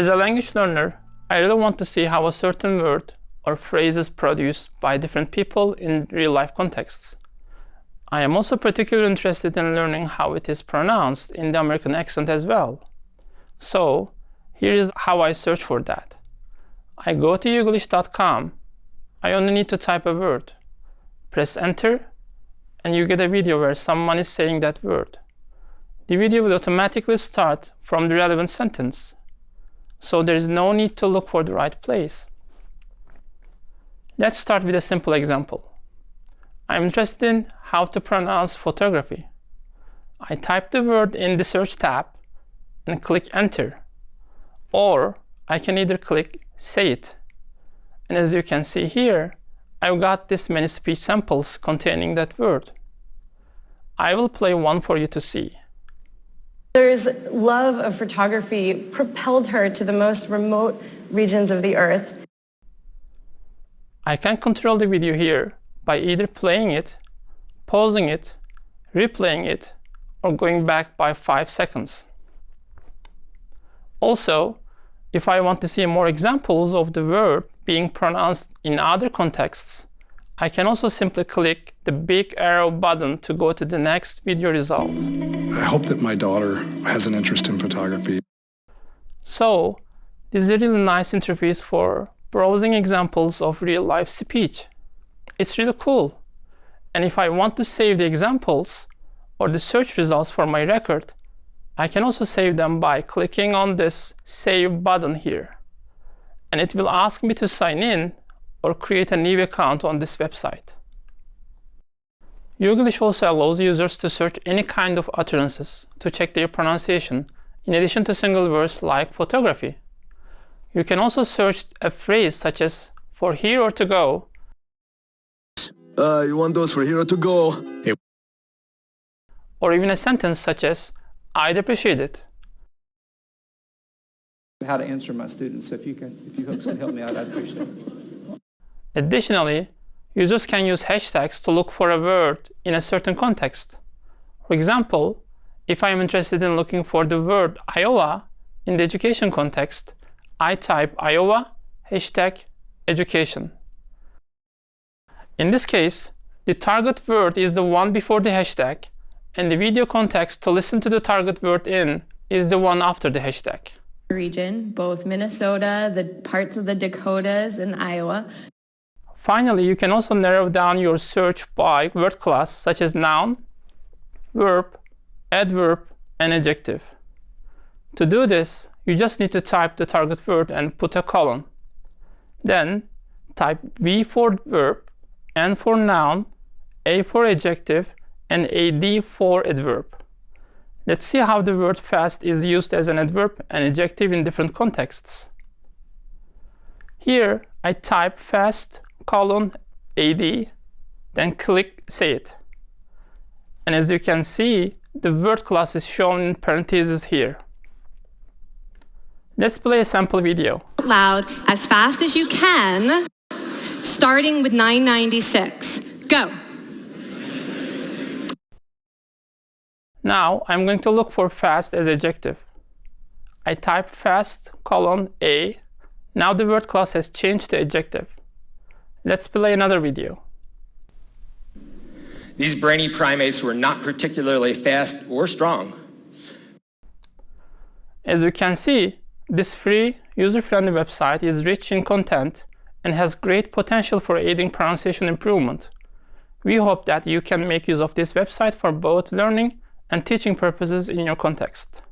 As a language learner, I really want to see how a certain word or phrase is produced by different people in real-life contexts. I am also particularly interested in learning how it is pronounced in the American accent as well. So here is how I search for that. I go to youglish.com. I only need to type a word. Press enter, and you get a video where someone is saying that word. The video will automatically start from the relevant sentence. So there is no need to look for the right place. Let's start with a simple example. I'm interested in how to pronounce photography. I type the word in the search tab and click enter. Or I can either click say it. And as you can see here, I've got this many speech samples containing that word. I will play one for you to see. Mother's love of photography propelled her to the most remote regions of the earth. I can control the video here by either playing it, pausing it, replaying it, or going back by 5 seconds. Also, if I want to see more examples of the verb being pronounced in other contexts, I can also simply click the big arrow button to go to the next video result. I hope that my daughter has an interest in photography. So, this is a really nice interface for browsing examples of real-life speech. It's really cool. And if I want to save the examples or the search results for my record, I can also save them by clicking on this Save button here. And it will ask me to sign in or create a new account on this website. Youglish also allows users to search any kind of utterances to check their pronunciation, in addition to single words like photography. You can also search a phrase such as for here or to go. Uh, you want those for here or to go? Hey. Or even a sentence such as I'd appreciate it. How to answer my students. So if you can, if you folks can help me out, I'd appreciate it. Additionally, users can use hashtags to look for a word in a certain context. For example, if I am interested in looking for the word Iowa in the education context, I type Iowa hashtag education. In this case, the target word is the one before the hashtag, and the video context to listen to the target word in is the one after the hashtag. Region, both Minnesota, the parts of the Dakotas, and Iowa. Finally, you can also narrow down your search by word class, such as noun, verb, adverb, and adjective. To do this, you just need to type the target word and put a colon. Then type V for verb, N for noun, A for adjective, and AD for adverb. Let's see how the word fast is used as an adverb and adjective in different contexts. Here, I type fast colon AD, then click say it. And as you can see, the word class is shown in parentheses here. Let's play a sample video. Loud as fast as you can, starting with 996. Go. Now I'm going to look for fast as adjective. I type fast colon A. Now the word class has changed to adjective. Let's play another video. These brainy primates were not particularly fast or strong. As you can see, this free, user-friendly website is rich in content and has great potential for aiding pronunciation improvement. We hope that you can make use of this website for both learning and teaching purposes in your context.